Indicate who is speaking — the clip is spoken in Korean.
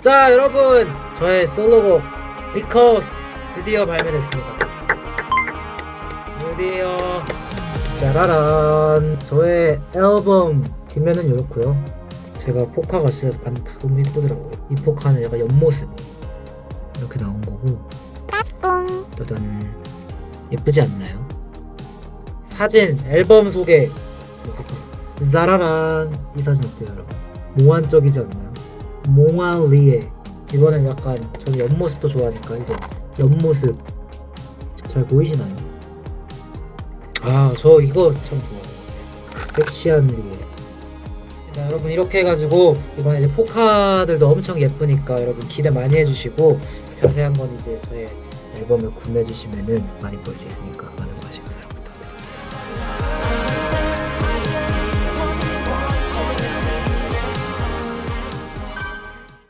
Speaker 1: 자 여러분 저의 솔로곡 Because 드디어 발매됐습니다. 드디어. 짜라란. 저의 앨범 뒷면은 이렇고요. 제가 포카가 진짜 반 너무 예쁘더라고요. 이 포카는 약간 옆모습 이렇게 나온 거고. 짜잔 예쁘지 않나요? 사진 앨범 소개. 짜라란. 이 사진 어때요 여러분? 몽환적이지 않나요? 몽환리에. 이거는 약간 저는 옆모습도 좋아하니까 이거 옆모습 잘 보이시나요? 아 저 이거 참 좋아요. 섹시한 리에. 자, 여러분 이렇게 해가지고 이번에 이제 포카들도 엄청 예쁘니까 여러분 기대 많이 해주시고 자세한 건 이제 저의 앨범을 구매해 주시면은 많이 볼 수 있으니까